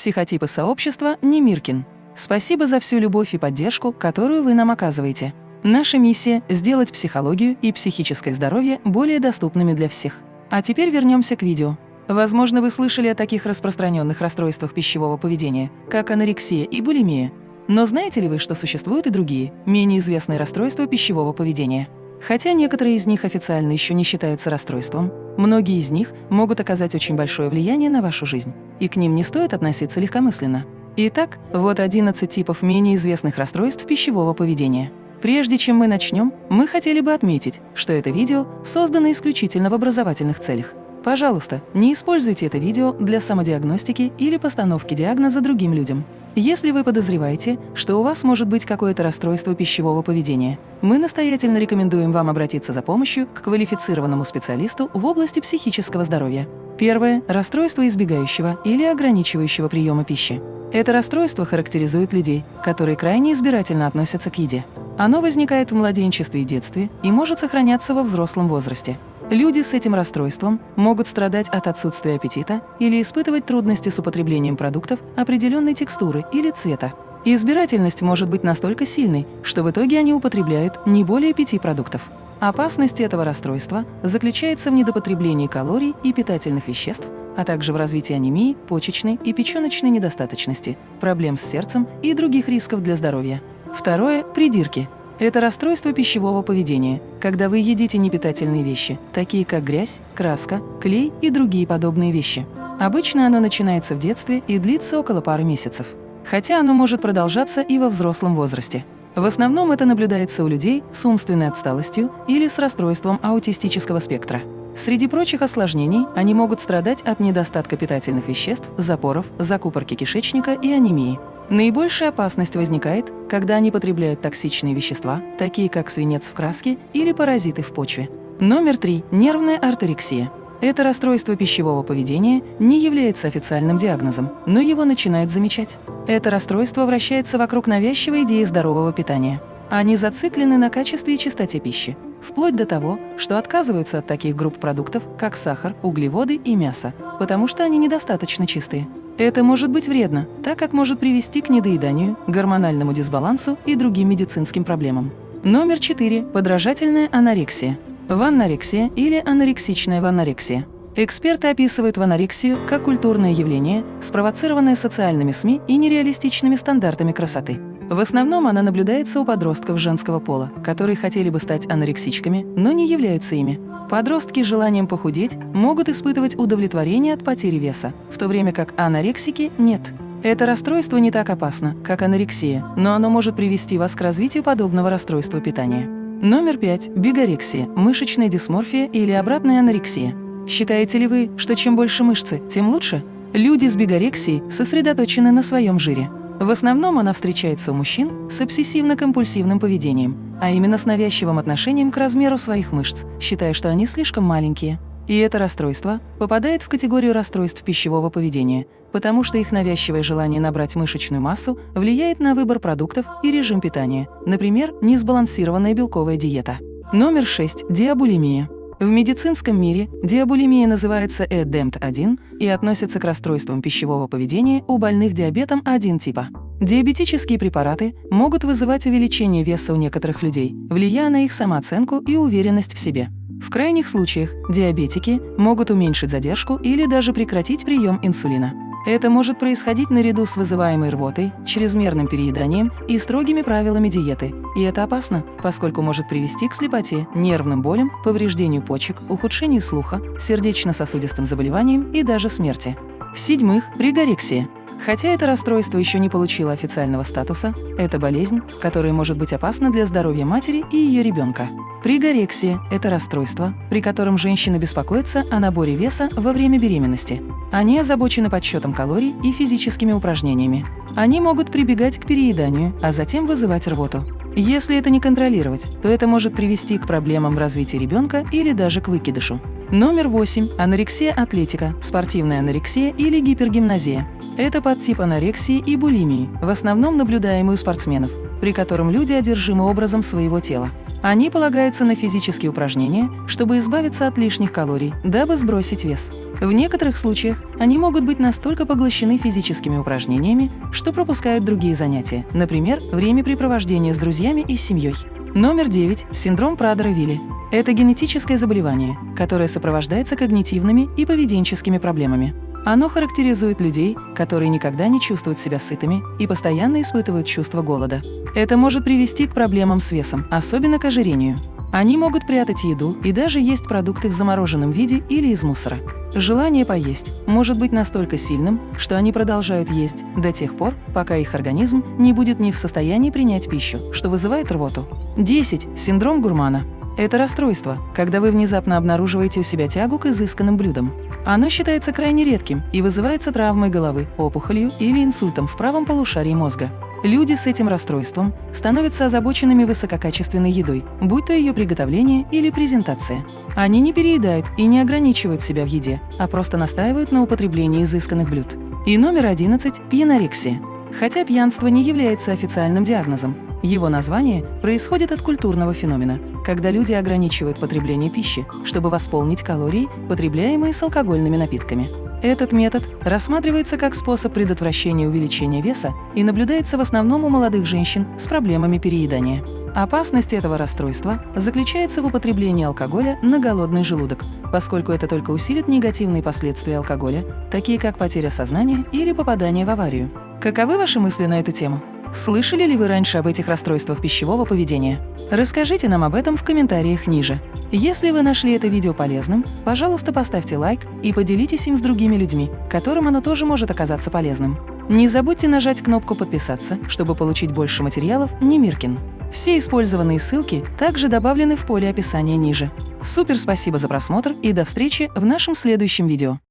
Психотипы сообщества Немиркин. Спасибо за всю любовь и поддержку, которую вы нам оказываете. Наша миссия – сделать психологию и психическое здоровье более доступными для всех. А теперь вернемся к видео. Возможно, вы слышали о таких распространенных расстройствах пищевого поведения, как анорексия и булимия. Но знаете ли вы, что существуют и другие, менее известные расстройства пищевого поведения? Хотя некоторые из них официально еще не считаются расстройством, многие из них могут оказать очень большое влияние на вашу жизнь, и к ним не стоит относиться легкомысленно. Итак, вот 11 типов менее известных расстройств пищевого поведения. Прежде чем мы начнем, мы хотели бы отметить, что это видео создано исключительно в образовательных целях. Пожалуйста, не используйте это видео для самодиагностики или постановки диагноза другим людям. Если вы подозреваете, что у вас может быть какое-то расстройство пищевого поведения, мы настоятельно рекомендуем вам обратиться за помощью к квалифицированному специалисту в области психического здоровья. Первое – расстройство избегающего или ограничивающего приема пищи. Это расстройство характеризует людей, которые крайне избирательно относятся к еде. Оно возникает в младенчестве и детстве и может сохраняться во взрослом возрасте. Люди с этим расстройством могут страдать от отсутствия аппетита или испытывать трудности с употреблением продуктов определенной текстуры или цвета. избирательность может быть настолько сильной, что в итоге они употребляют не более пяти продуктов. Опасность этого расстройства заключается в недопотреблении калорий и питательных веществ, а также в развитии анемии, почечной и печёночной недостаточности, проблем с сердцем и других рисков для здоровья. Второе – придирки – это расстройство пищевого поведения, когда вы едите непитательные вещи, такие как грязь, краска, клей и другие подобные вещи. Обычно оно начинается в детстве и длится около пары месяцев. Хотя оно может продолжаться и во взрослом возрасте. В основном это наблюдается у людей с умственной отсталостью или с расстройством аутистического спектра. Среди прочих осложнений они могут страдать от недостатка питательных веществ, запоров, закупорки кишечника и анемии. Наибольшая опасность возникает, когда они потребляют токсичные вещества, такие как свинец в краске или паразиты в почве. Номер три. Нервная артерексия. Это расстройство пищевого поведения не является официальным диагнозом, но его начинают замечать. Это расстройство вращается вокруг навязчивой идеи здорового питания. Они зациклены на качестве и чистоте пищи, вплоть до того, что отказываются от таких групп продуктов, как сахар, углеводы и мясо, потому что они недостаточно чистые. Это может быть вредно, так как может привести к недоеданию, гормональному дисбалансу и другим медицинским проблемам. Номер 4. Подражательная анорексия. Ваннорексия или анорексичная ваннорексия. Эксперты описывают ванорексию как культурное явление, спровоцированное социальными СМИ и нереалистичными стандартами красоты. В основном она наблюдается у подростков женского пола, которые хотели бы стать анорексичками, но не являются ими. Подростки с желанием похудеть могут испытывать удовлетворение от потери веса, в то время как анорексики – нет. Это расстройство не так опасно, как анорексия, но оно может привести вас к развитию подобного расстройства питания. Номер пять – бигорексия, мышечная дисморфия или обратная анорексия. Считаете ли вы, что чем больше мышцы, тем лучше? Люди с бигорексией сосредоточены на своем жире. В основном она встречается у мужчин с обсессивно-компульсивным поведением, а именно с навязчивым отношением к размеру своих мышц, считая, что они слишком маленькие. И это расстройство попадает в категорию расстройств пищевого поведения, потому что их навязчивое желание набрать мышечную массу влияет на выбор продуктов и режим питания, например, несбалансированная белковая диета. Номер 6. Диабулимия. В медицинском мире диабулимия называется ЭДЕМТ-1 и относится к расстройствам пищевого поведения у больных диабетом 1 типа. Диабетические препараты могут вызывать увеличение веса у некоторых людей, влияя на их самооценку и уверенность в себе. В крайних случаях диабетики могут уменьшить задержку или даже прекратить прием инсулина. Это может происходить наряду с вызываемой рвотой, чрезмерным перееданием и строгими правилами диеты. И это опасно, поскольку может привести к слепоте, нервным болям, повреждению почек, ухудшению слуха, сердечно-сосудистым заболеваниям и даже смерти. В-седьмых, пригорексия. Хотя это расстройство еще не получило официального статуса, это болезнь, которая может быть опасна для здоровья матери и ее ребенка. Пригорексия – это расстройство, при котором женщина беспокоится о наборе веса во время беременности. Они озабочены подсчетом калорий и физическими упражнениями. Они могут прибегать к перееданию, а затем вызывать рвоту. Если это не контролировать, то это может привести к проблемам в развитии ребенка или даже к выкидышу. Номер 8. Анорексия атлетика, спортивная анорексия или гипергимназия. Это подтип анорексии и булимии, в основном наблюдаемый у спортсменов, при котором люди одержимы образом своего тела. Они полагаются на физические упражнения, чтобы избавиться от лишних калорий, дабы сбросить вес. В некоторых случаях они могут быть настолько поглощены физическими упражнениями, что пропускают другие занятия, например, времяпрепровождение с друзьями и семьей. Номер 9. Синдром Прадера-Вилли. Это генетическое заболевание, которое сопровождается когнитивными и поведенческими проблемами. Оно характеризует людей, которые никогда не чувствуют себя сытыми и постоянно испытывают чувство голода. Это может привести к проблемам с весом, особенно к ожирению. Они могут прятать еду и даже есть продукты в замороженном виде или из мусора. Желание поесть может быть настолько сильным, что они продолжают есть до тех пор, пока их организм не будет не в состоянии принять пищу, что вызывает рвоту. 10. Синдром гурмана. Это расстройство, когда вы внезапно обнаруживаете у себя тягу к изысканным блюдам. Оно считается крайне редким и вызывается травмой головы, опухолью или инсультом в правом полушарии мозга. Люди с этим расстройством становятся озабоченными высококачественной едой, будь то ее приготовление или презентация. Они не переедают и не ограничивают себя в еде, а просто настаивают на употреблении изысканных блюд. И номер 11 – пьянорексия. Хотя пьянство не является официальным диагнозом, его название происходит от культурного феномена, когда люди ограничивают потребление пищи, чтобы восполнить калории, потребляемые с алкогольными напитками. Этот метод рассматривается как способ предотвращения увеличения веса и наблюдается в основном у молодых женщин с проблемами переедания. Опасность этого расстройства заключается в употреблении алкоголя на голодный желудок, поскольку это только усилит негативные последствия алкоголя, такие как потеря сознания или попадание в аварию. Каковы ваши мысли на эту тему? Слышали ли вы раньше об этих расстройствах пищевого поведения? Расскажите нам об этом в комментариях ниже. Если вы нашли это видео полезным, пожалуйста, поставьте лайк и поделитесь им с другими людьми, которым оно тоже может оказаться полезным. Не забудьте нажать кнопку «Подписаться», чтобы получить больше материалов Немиркин. Все использованные ссылки также добавлены в поле описания ниже. Супер спасибо за просмотр и до встречи в нашем следующем видео.